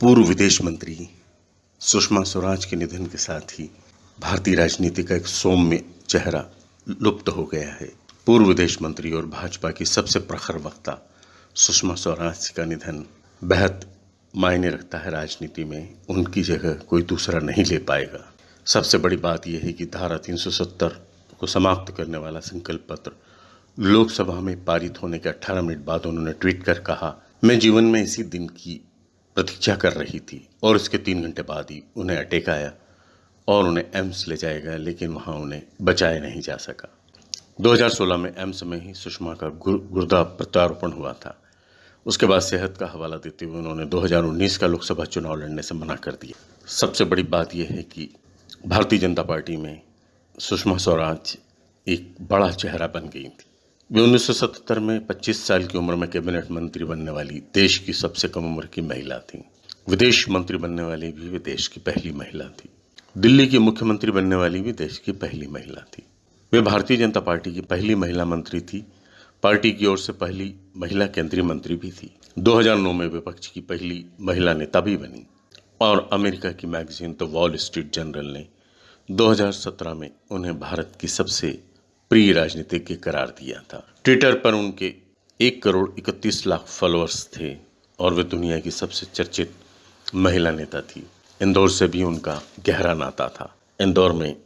पूर्व विदेश मंत्री सुषमा स्वराज के निधन के साथ ही भारतीय राजनीति का एक सौम्य चेहरा लुप्त हो गया है। पूर्व विदेश मंत्री और भाजपा की सबसे प्रखर वक्ता सुषमा स्वराज का निधन बेहद मायने रखता है राजनीति में। उनकी जगह कोई दूसरा नहीं ले पाएगा। सबसे बड़ी बात यह है कि धारा 370 को समाप्त करने वाला संकल्प पत्र लोकसभा में पारित होने के 18 मिनट बाद उन्होंने ट्वीट कर कहा, मैं जीवन में इसी दिन की प्रतीक्षा कर रही थी और इसके तीन घंटे बाद ही उन्हें अटैक आया और उन्हें एम्स ले जाया गया लेकिन वहाँ उन्हें बचाया नहीं जा सका। 2016 में एम्स में ही सुषमा का गुर, गुर्दा प्रत्यारोपण हुआ था। उसके बाद सेहत का हवाला देते हुए उन्होंने 2019 का लोकसभा चुनाव लड़ने से मना कर दिया। सबसे बड़ी बात यह है कि भारतीय जनता पार्टी में सुषमा स्वराज एक बड़ा चेहरा बन गई थी। वे 1977 में 25 साल की उम्र में कैबिनेट मंत्री बनने वाली देश की सबसे कम उम्र की महिला थी। विदेश मंत्री बनने वाली भी वे देश की पहली महिला थी। दिल्ली की मुख्यमंत्री बनने वाली भी देश की पहली महिला थी। वे भारतीय जनता पार्टी की पहली महिला मंत्री थी। पार्टी की ओर से पहली महिला केंद्रीय मंत्री भी थी। 2009 में विपक्ष की पहली महिला नेता भी बनी। और अमेरिका की magazine the Wall Street Journal ने 2017 में उन्हें भारत की सबसे प्रिय राजनीतिज्ञ करार दिया था। ट्विटर पर उनके एक करोड़ इकतीस लाख फॉलोअर्स थे और वे दुनिया की सबसे चर्चित महिला नेता थी। इंदौर से भी उनका गहरा नाता था। इंदौर में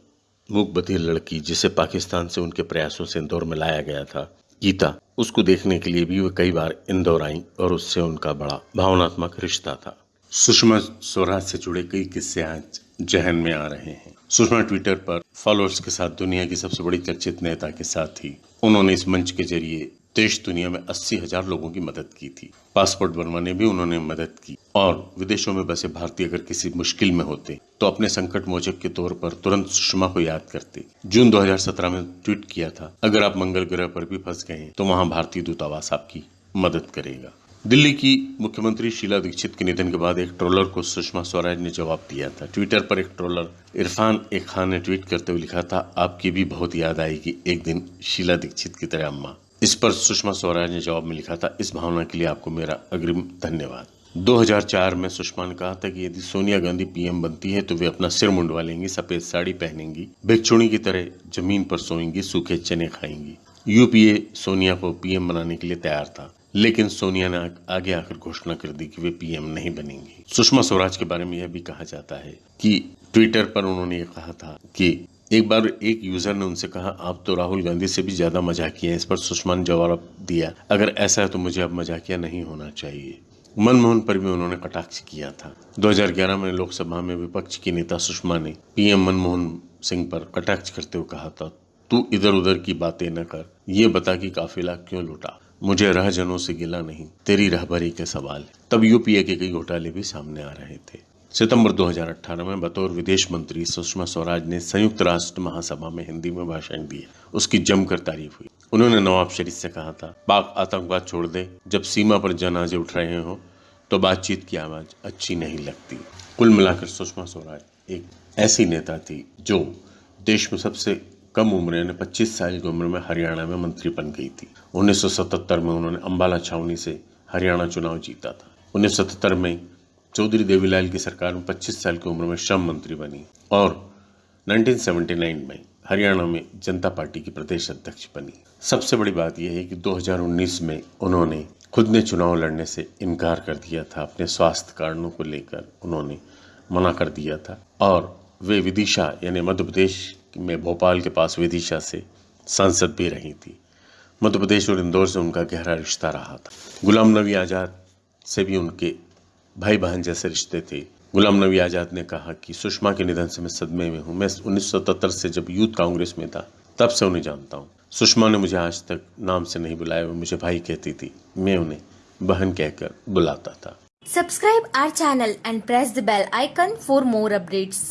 मूक बधिर लड़की, जिसे पाकिस्तान से उनके प्रयासों से इंदौर में लाया गया था, गीता, उसको देखने के लिए भी वे कई बार इंदौर आई और उससे उनका बड़ा भावनात्मक रिश्ता था। सुषमा स्वराज से जुड़े कई किस्से आज जहन में आ रहे हैं। सुषमा ट्विटर पर फॉलोअर्स के साथ दुनिया की सबसे बड़ी चर्चित नेता के साथ ही उन्होंने इस मंच के ज़रिए देश दुनिया में अस्सी हज़ार लोगों की मदद की थी। पासपोर्ट बनवाने भी उन्होंने मदद की और विदेशों में बसे भारतीय अगर किसी मुश्किल में होते तो अपने संकट मोचक के तौर पर तुरंत सुषमा को याद करते। जून 2017 में ट्वीट किया था, अगर आप मंगल ग्रह पर भी फंस गए तो वहाँ भारतीय दूतावास आपकी मदद करेगा। दिल्ली की मुख्यमंत्री शीला दीक्षित के निधन के बाद एक ट्रोलर को सुषमा स्वराज ने जवाब दिया था। ट्विटर पर एक ट्रोलर, इरफान ए खान ने ट्वीट करते हुए लिखा था, आपकी भी बहुत याद आएगी एक दिन शीला दीक्षित की तरह अम्मा। इस पर सुषमा स्वराज ने जवाब में लिखा था, इस भावना के लिए आपको मेरा अग्रिम धन्यवाद। 2004 में सुषमा ने कहा था कि यदि सोनिया गांधी पीएम बनती है तो वे अपना सिर मुंडवा लेंगी, सफ़ेद साड़ी पहनेंगी, भिक्षुणी की तरह ज़मीन पर सोएँगी, सूखे चने खाएँगी। यूपीए सोनिया को पीएम बनाने के लिए तैयार था। लेकिन सोनिया ने आगे आकर घोषणा कर दी कि वे पीएम नहीं बनेंगी। सुषमा स्वराज के बारे में यह भी कहा जाता है कि ट्विटर पर उन्होंने ये कहा था कि एक बार एक यूज़र ने उनसे कहा, आप तो राहुल गांधी से भी ज़्यादा मजाकिया इस पर सुषमा ने जवाब दिया। अगर ऐसा है तो मुझे अब मजाकिया नहीं होना चाहिए। मनमोहन पर भी उन्होंने कटाक्ष किया था। 2011 में लोकसभा में विपक्ष की नेता सुषमा ने पीएम मनमोहन सिंह पर कटाक्ष करते हुए कहा था, तू इधर उधर की बातें न कर, ये बता कि काफिला क्यों लुटा? मुझे रहजनों से गिला नहीं, तेरी रहबरी के सवाल। तब यूपीए के कई घोटाले भी सामने आ रहे थे। सितंबर 2018 में बतौर विदेश मंत्री सुषमा स्वराज ने संयुक्त राष्ट्र महासभा में हिंदी में भाषण दिया उसकी जमकर तारीफ़ हुई। उन्होंने नवाब शरीफ से कहा था पाक आतंकवाद छोड़ दे, जब सीमा पर जनाजे उठ रहे हो तो बातचीत की आवाज़ अच्छी नहीं लगती। कुल मिलाकर सुषमा स्वराज एक ऐसी नेता थी, जो देश में सबसे कम उम्र यानी 25 साल की उम्र में हरियाणा में मंत्री बन गई थी। 1977 में उन्होंने अंबाला छावनी से हरियाणा चुनाव जीता था। 1977 में चौधरी देवीलाल की सरकार में 25 साल की उम्र में श्रम मंत्री बनी और 1979 में हरियाणा में जनता पार्टी की प्रदेश अध्यक्ष बनी। सबसे बड़ी बात यह है कि 2019 में उन्होंने खुद ने चुनाव लड़ने से इनकार कर दिया था। अपने स्वास्थ्य कारणों को लेकर उन्होंने मना कर दिया था और वे विदिशा, यानी मध्य प्रदेश में भोपाल के पास विदिशा से सांसद भी रही थी। मध्य प्रदेश और इंदौर से उनका गहरा रिश्ता रहा था। गुलाम नबी आज़ाद से भी उनके भाई बहन जैसे रिश्ते थे। गुलाम नबी आज़ाद ने कहा कि सुषमा के निधन से मैं सदमे में हूँ। मैं उन्नीस से जब यूथ कांग्रेस में था, तब से उन्हें जानता हूँ। सुषमा ने मुझे आज तक नाम से नहीं बुलाया, वो मुझे भाई कहती थी। मैं उन्हें बहन कहकर बुलाता था। Subscribe our channel and press the bell icon for more updates.